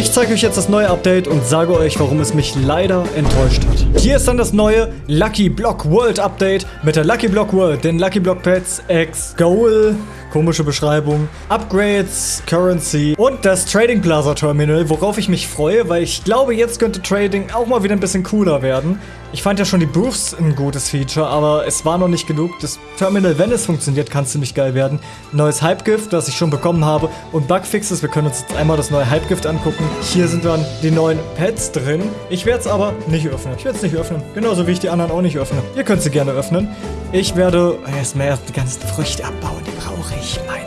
Ich zeige euch jetzt das neue Update und sage euch, warum es mich leider enttäuscht hat. Hier ist dann das neue Lucky Block World Update mit der Lucky Block World, den Lucky Block Pets X Goal, komische Beschreibung, Upgrades, Currency und das Trading Plaza Terminal, worauf ich mich freue, weil ich glaube, jetzt könnte Trading auch mal wieder ein bisschen cooler werden. Ich fand ja schon die Booths ein gutes Feature, aber es war noch nicht genug. Das Terminal, wenn es funktioniert, kann ziemlich geil werden. Neues Hype-Gift, das ich schon bekommen habe und Bugfixes. Wir können uns jetzt einmal das neue Hype-Gift angucken. Hier sind dann die neuen Pets drin. Ich werde es aber nicht öffnen. Ich werde es nicht öffnen. Genauso wie ich die anderen auch nicht öffne. Ihr könnt sie gerne öffnen. Ich werde erstmal die ganzen Früchte abbauen. Die brauche ich. Meine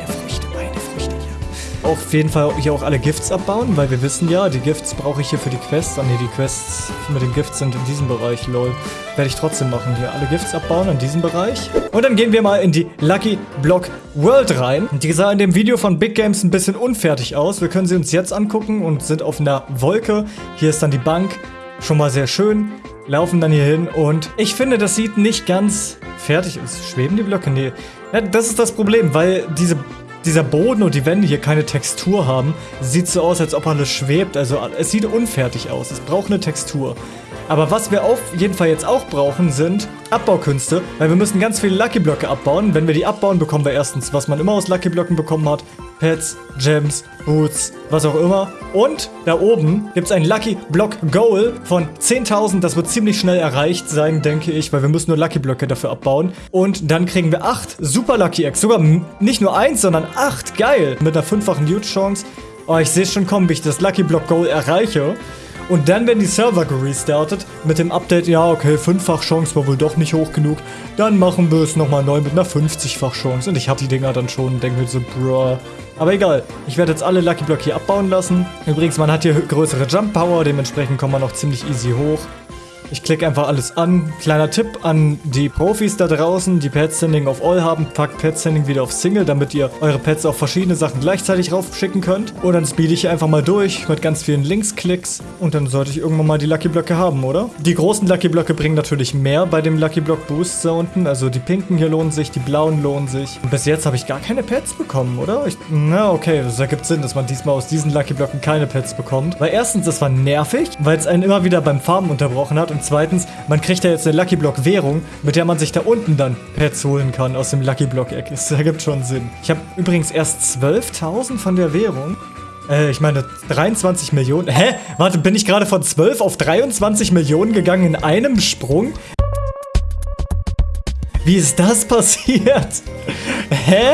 Auf jeden Fall hier auch alle Gifts abbauen, weil wir wissen ja, die Gifts brauche ich hier für die Quests. Ah ne, die Quests mit den Gifts sind in diesem Bereich, lol. Werde ich trotzdem machen. Hier alle Gifts abbauen in diesem Bereich. Und dann gehen wir mal in die Lucky Block World rein. Die sah in dem Video von Big Games ein bisschen unfertig aus. Wir können sie uns jetzt angucken und sind auf einer Wolke. Hier ist dann die Bank. Schon mal sehr schön. Laufen dann hier hin und ich finde, das sieht nicht ganz fertig aus. Schweben die Blöcke? Nee. Ja, das ist das Problem, weil diese dieser Boden und die Wände hier keine Textur haben, sieht so aus, als ob alles schwebt. Also es sieht unfertig aus. Es braucht eine Textur. Aber was wir auf jeden Fall jetzt auch brauchen, sind Abbaukünste, weil wir müssen ganz viele Lucky Blöcke abbauen. Wenn wir die abbauen, bekommen wir erstens, was man immer aus Lucky Blöcken bekommen hat, Pets, Gems, Boots, was auch immer. Und da oben gibt es ein Lucky Block Goal von 10.000. Das wird ziemlich schnell erreicht sein, denke ich, weil wir müssen nur Lucky Blöcke dafür abbauen. Und dann kriegen wir 8 Super Lucky Eggs. Sogar nicht nur 1, sondern 8. Geil. Mit einer fünffachen Huge Chance. Oh, ich sehe schon kommen, wie ich das Lucky Block Goal erreiche. Und dann werden die Server gerestartet mit dem Update, ja okay, 5-fach Chance war wohl doch nicht hoch genug. Dann machen wir es nochmal neu mit einer 50-fach Chance. Und ich habe die Dinger dann schon und denke mir so, bruh. Aber egal, ich werde jetzt alle Lucky Block hier abbauen lassen. Übrigens, man hat hier größere Jump Power, dementsprechend kommt man auch ziemlich easy hoch. Ich klicke einfach alles an. Kleiner Tipp an die Profis da draußen, die Pet Sending auf All haben. Packt Pet Sending wieder auf Single, damit ihr eure Pets auf verschiedene Sachen gleichzeitig raufschicken könnt. Und dann speede ich hier einfach mal durch mit ganz vielen Linksklicks. Und dann sollte ich irgendwann mal die Lucky Blöcke haben, oder? Die großen Lucky Blöcke bringen natürlich mehr bei dem Lucky Block Boost da unten. Also die pinken hier lohnen sich, die blauen lohnen sich. Und bis jetzt habe ich gar keine Pets bekommen, oder? Ich, na, okay, das ergibt Sinn, dass man diesmal aus diesen Lucky Blöcken keine Pets bekommt. Weil erstens, das war nervig, weil es einen immer wieder beim Farmen unterbrochen hat. Und zweitens, man kriegt ja jetzt eine Lucky Block Währung, mit der man sich da unten dann Pets holen kann aus dem Lucky Block Eck. Das ergibt schon Sinn. Ich habe übrigens erst 12.000 von der Währung. Äh, ich meine 23 Millionen. Hä? Warte, bin ich gerade von 12 auf 23 Millionen gegangen in einem Sprung? Wie ist das passiert? Hä?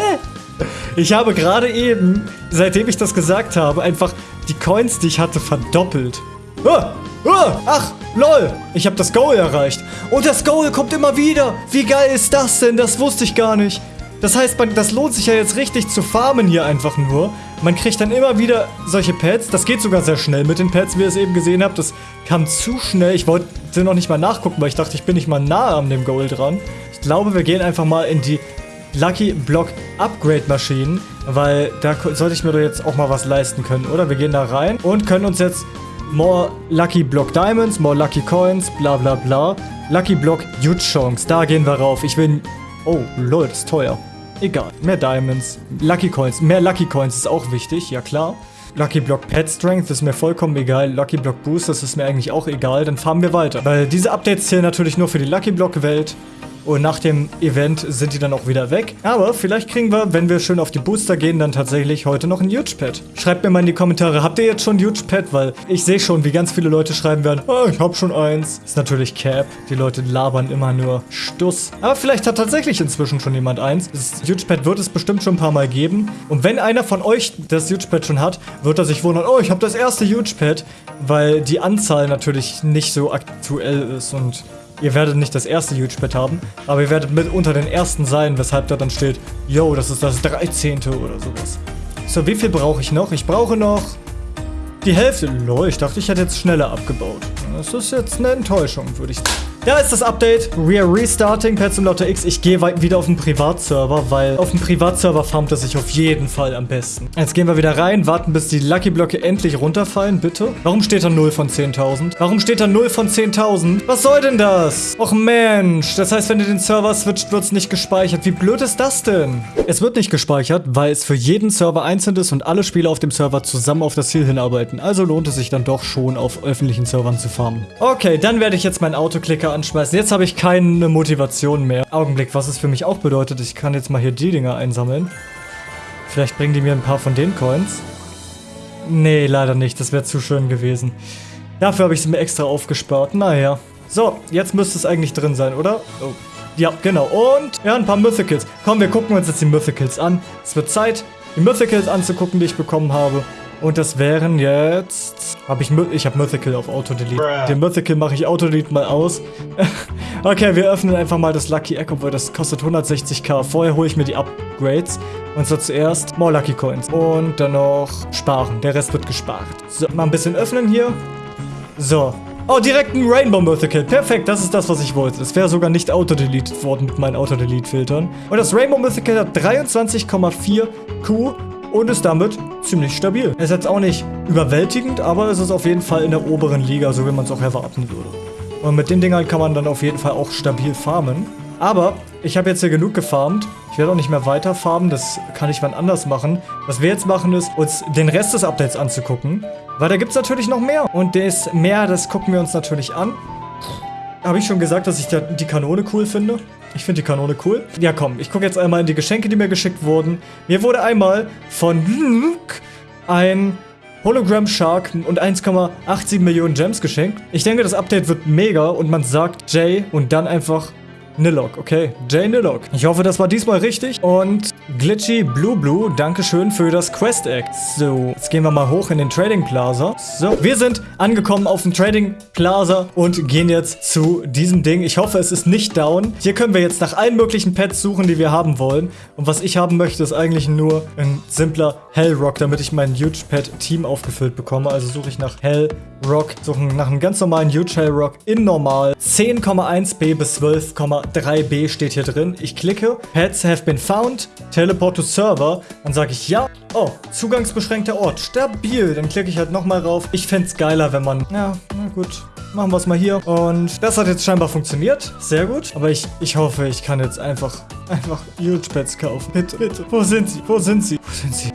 Ich habe gerade eben, seitdem ich das gesagt habe, einfach die Coins, die ich hatte, verdoppelt. Ah, ah, ach, lol. Ich habe das Goal erreicht. Und das Goal kommt immer wieder. Wie geil ist das denn? Das wusste ich gar nicht. Das heißt, man, das lohnt sich ja jetzt richtig zu farmen hier einfach nur. Man kriegt dann immer wieder solche Pads. Das geht sogar sehr schnell mit den Pads, wie ihr es eben gesehen habt. Das kam zu schnell. Ich wollte noch nicht mal nachgucken, weil ich dachte, ich bin nicht mal nah an dem Goal dran. Ich glaube, wir gehen einfach mal in die Lucky Block Upgrade Maschinen, weil da sollte ich mir doch jetzt auch mal was leisten können, oder? Wir gehen da rein und können uns jetzt More Lucky Block Diamonds, More Lucky Coins, bla bla bla. Lucky Block Chance, da gehen wir rauf. Ich will... Oh, lol, das ist teuer. Egal, mehr Diamonds, Lucky Coins. Mehr Lucky Coins ist auch wichtig, ja klar. Lucky Block Pet Strength ist mir vollkommen egal. Lucky Block Boost, das ist mir eigentlich auch egal. Dann fahren wir weiter. Weil diese Updates zählen natürlich nur für die Lucky Block Welt. Und nach dem Event sind die dann auch wieder weg. Aber vielleicht kriegen wir, wenn wir schön auf die Booster gehen, dann tatsächlich heute noch ein Huge Pet. Schreibt mir mal in die Kommentare, habt ihr jetzt schon ein Huge Pet? Weil ich sehe schon, wie ganz viele Leute schreiben werden, oh, ich hab schon eins. Ist natürlich Cap. Die Leute labern immer nur Stuss. Aber vielleicht hat tatsächlich inzwischen schon jemand eins. Das Huge Pet wird es bestimmt schon ein paar Mal geben. Und wenn einer von euch das Huge Pet schon hat, wird er sich wundern, oh, ich habe das erste Huge Pet. Weil die Anzahl natürlich nicht so aktuell ist und Ihr werdet nicht das erste Huge-Pad haben, aber ihr werdet mit unter den ersten sein, weshalb da dann steht, yo, das ist das 13. oder sowas. So, wie viel brauche ich noch? Ich brauche noch die Hälfte. Lol, ich dachte, ich hätte jetzt schneller abgebaut. Das ist jetzt eine Enttäuschung, würde ich sagen. Da ist das Update. We are restarting Pet Simulator X. Ich gehe wieder auf den Privatserver, weil auf dem Privatserver farmt es sich auf jeden Fall am besten. Jetzt gehen wir wieder rein, warten bis die Lucky Blöcke endlich runterfallen, bitte. Warum steht da 0 von 10.000? Warum steht da 0 von 10.000? Was soll denn das? Och Mensch, das heißt, wenn ihr den Server switcht, wird es nicht gespeichert. Wie blöd ist das denn? Es wird nicht gespeichert, weil es für jeden Server einzeln ist und alle Spieler auf dem Server zusammen auf das Ziel hinarbeiten. Also lohnt es sich dann doch schon, auf öffentlichen Servern zu farmen. Okay, dann werde ich jetzt meinen Autoklicker anschmeißen. Jetzt habe ich keine Motivation mehr. Augenblick, was es für mich auch bedeutet, ich kann jetzt mal hier die Dinger einsammeln. Vielleicht bringen die mir ein paar von den Coins. Nee, leider nicht. Das wäre zu schön gewesen. Dafür habe ich sie mir extra aufgespart. Naja. So, jetzt müsste es eigentlich drin sein, oder? Oh. Ja, genau. Und ja, ein paar Mythicals. Komm, wir gucken uns jetzt die Mythicals an. Es wird Zeit, die Mythicals anzugucken, die ich bekommen habe. Und das wären jetzt... Hab ich ich habe Mythical auf Auto-Delete. Den Mythical mache ich Auto-Delete mal aus. okay, wir öffnen einfach mal das Lucky Egg, obwohl das kostet 160k. Vorher hole ich mir die Upgrades. Und zwar zuerst More Lucky Coins. Und dann noch sparen. Der Rest wird gespart. So, mal ein bisschen öffnen hier. So. Oh, direkt ein Rainbow Mythical. Perfekt, das ist das, was ich wollte. Es wäre sogar nicht auto-deleted worden mit meinen Auto-Delete-Filtern. Und das Rainbow Mythical hat 23,4 Q und ist damit ziemlich stabil. Ist jetzt auch nicht überwältigend, aber es ist auf jeden Fall in der oberen Liga, so wie man es auch erwarten würde. Und mit den Dingern kann man dann auf jeden Fall auch stabil farmen. Aber ich habe jetzt hier genug gefarmt. Ich werde auch nicht mehr weiter farmen, das kann ich wann anders machen. Was wir jetzt machen ist, uns den Rest des Updates anzugucken. Weil da gibt es natürlich noch mehr. Und das mehr, das gucken wir uns natürlich an. Habe ich schon gesagt, dass ich die Kanone cool finde? Ich finde die Kanone cool. Ja, komm, ich gucke jetzt einmal in die Geschenke, die mir geschickt wurden. Mir wurde einmal von ein Hologram Shark und 1,87 Millionen Gems geschenkt. Ich denke, das Update wird mega und man sagt Jay und dann einfach Nilok, okay. Jay Nilok. Ich hoffe, das war diesmal richtig. Und Glitchy Blue Blue, Dankeschön für das Quest Act. So, jetzt gehen wir mal hoch in den Trading Plaza. So, wir sind angekommen auf dem Trading Plaza und gehen jetzt zu diesem Ding. Ich hoffe, es ist nicht down. Hier können wir jetzt nach allen möglichen Pets suchen, die wir haben wollen. Und was ich haben möchte, ist eigentlich nur ein simpler Hellrock, damit ich mein Huge Pet Team aufgefüllt bekomme. Also suche ich nach Hellrock, suche nach einem ganz normalen Huge Hellrock in normal. 10,1b bis 12,3b steht hier drin. Ich klicke, Pets have been found, teleport to server. Dann sage ich ja. Oh, zugangsbeschränkter Ort. Stabil. Dann klicke ich halt nochmal rauf. Ich fände es geiler, wenn man... Ja, na gut. Machen wir es mal hier. Und das hat jetzt scheinbar funktioniert. Sehr gut. Aber ich, ich hoffe, ich kann jetzt einfach, einfach Huge Pets kaufen. Bitte, bitte. Wo sind sie? Wo sind sie? Wo sind sie?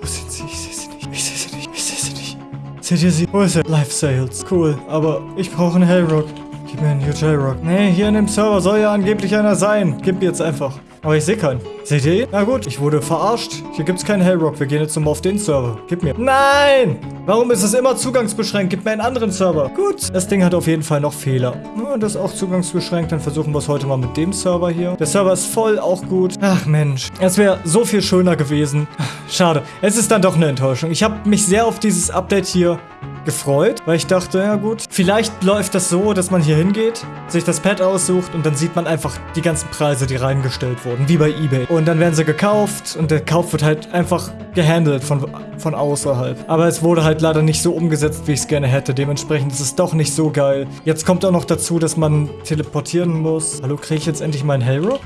Wo sind sie? Ich sehe sie nicht. Ich sehe sie nicht. Ich sehe sie nicht. Seht ihr sie? Wo ist er? Live Sales. Cool. Aber ich brauche einen Hellrock. Gib mir einen Hellrock. Nee, hier in dem Server soll ja angeblich einer sein. Gib mir jetzt einfach. Aber ich sehe keinen. Seht ihr ihn? Na gut, ich wurde verarscht. Hier gibt es keinen Hellrock. Wir gehen jetzt nochmal auf den Server. Gib mir. Nein! Warum ist es immer zugangsbeschränkt? Gib mir einen anderen Server. Gut. Das Ding hat auf jeden Fall noch Fehler. Ja, das ist auch zugangsbeschränkt. Dann versuchen wir es heute mal mit dem Server hier. Der Server ist voll, auch gut. Ach Mensch. Es wäre so viel schöner gewesen. Schade. Es ist dann doch eine Enttäuschung. Ich habe mich sehr auf dieses Update hier gefreut, weil ich dachte, ja gut, vielleicht läuft das so, dass man hier hingeht, sich das Pad aussucht und dann sieht man einfach die ganzen Preise, die reingestellt wurden, wie bei Ebay. Und dann werden sie gekauft und der Kauf wird halt einfach gehandelt von, von außerhalb. Aber es wurde halt leider nicht so umgesetzt, wie ich es gerne hätte. Dementsprechend ist es doch nicht so geil. Jetzt kommt auch noch dazu, dass man teleportieren muss. Hallo, kriege ich jetzt endlich meinen Hellrock?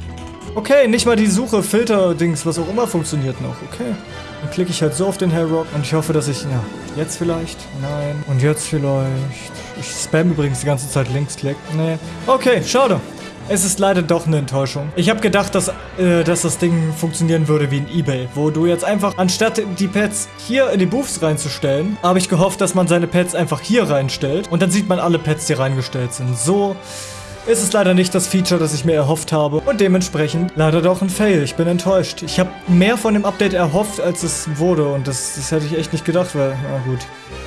Okay, nicht mal die Suche, Filter-Dings, was auch immer funktioniert noch. Okay. Dann klicke ich halt so auf den Hellrock und ich hoffe, dass ich, ja, jetzt vielleicht, nein, und jetzt vielleicht. Ich spam übrigens die ganze Zeit Linksklick. Nee. Okay, schade. Es ist leider doch eine Enttäuschung. Ich habe gedacht, dass, äh, dass das Ding funktionieren würde wie in Ebay, wo du jetzt einfach, anstatt die Pets hier in die Booths reinzustellen, habe ich gehofft, dass man seine Pets einfach hier reinstellt und dann sieht man alle Pets, die reingestellt sind. So ist es leider nicht das Feature, das ich mir erhofft habe und dementsprechend leider doch ein Fail. Ich bin enttäuscht. Ich habe mehr von dem Update erhofft, als es wurde und das, das hätte ich echt nicht gedacht, weil, na gut.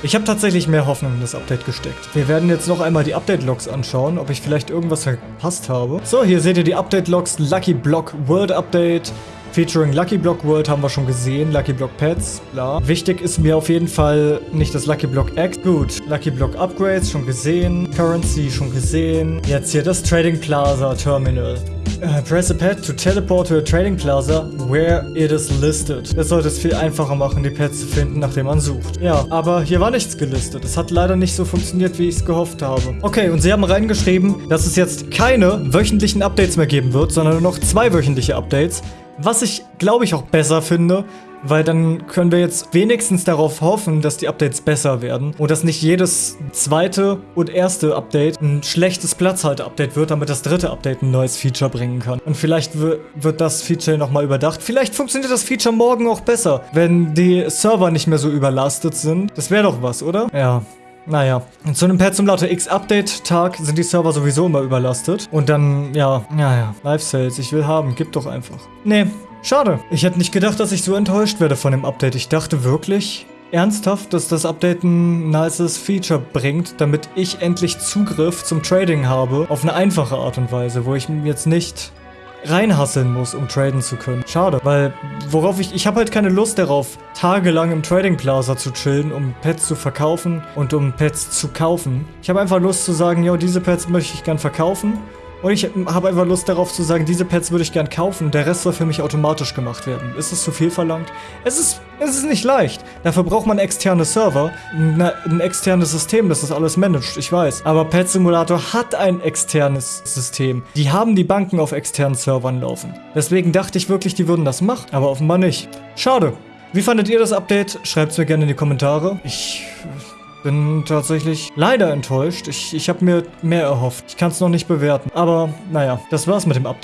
Ich habe tatsächlich mehr Hoffnung in das Update gesteckt. Wir werden jetzt noch einmal die Update-Logs anschauen, ob ich vielleicht irgendwas verpasst habe. So, hier seht ihr die Update-Logs, Lucky Block World Update, Featuring Lucky Block World haben wir schon gesehen, Lucky Block Pets, bla. Wichtig ist mir auf jeden Fall nicht das Lucky Block X. Gut, Lucky Block Upgrades schon gesehen, Currency schon gesehen. Jetzt hier das Trading Plaza Terminal. Uh, press a pad to teleport to a trading plaza where it is listed. Das sollte es viel einfacher machen, die Pads zu finden, nachdem man sucht. Ja, aber hier war nichts gelistet. Es hat leider nicht so funktioniert, wie ich es gehofft habe. Okay, und sie haben reingeschrieben, dass es jetzt keine wöchentlichen Updates mehr geben wird, sondern nur noch zwei wöchentliche Updates. Was ich, glaube ich, auch besser finde, weil dann können wir jetzt wenigstens darauf hoffen, dass die Updates besser werden und dass nicht jedes zweite und erste Update ein schlechtes Platzhalter-Update wird, damit das dritte Update ein neues Feature bringen kann. Und vielleicht wird das Feature nochmal überdacht. Vielleicht funktioniert das Feature morgen auch besser, wenn die Server nicht mehr so überlastet sind. Das wäre doch was, oder? Ja. Naja, zu einem Patch zum Lauter X-Update-Tag sind die Server sowieso immer überlastet. Und dann, ja, naja, Live-Sales, ich will haben, gib doch einfach. Nee, Schade. Ich hätte nicht gedacht, dass ich so enttäuscht werde von dem Update. Ich dachte wirklich, ernsthaft, dass das Update ein nices Feature bringt, damit ich endlich Zugriff zum Trading habe. Auf eine einfache Art und Weise, wo ich jetzt nicht reinhasseln muss, um traden zu können. Schade, weil worauf ich... Ich habe halt keine Lust darauf, tagelang im Trading Plaza zu chillen, um Pets zu verkaufen und um Pets zu kaufen. Ich habe einfach Lust zu sagen, yo, diese Pets möchte ich gern verkaufen und ich habe einfach Lust darauf zu sagen, diese Pads würde ich gern kaufen, der Rest soll für mich automatisch gemacht werden. Ist es zu viel verlangt? Es ist, es ist nicht leicht. Dafür braucht man externe Server, eine, ein externes System, das das alles managt, ich weiß. Aber Pet Simulator hat ein externes System. Die haben die Banken auf externen Servern laufen. Deswegen dachte ich wirklich, die würden das machen, aber offenbar nicht. Schade. Wie fandet ihr das Update? Schreibt es mir gerne in die Kommentare. Ich bin tatsächlich leider enttäuscht. Ich, ich habe mir mehr erhofft. Ich kann es noch nicht bewerten. Aber naja, das war's mit dem Update.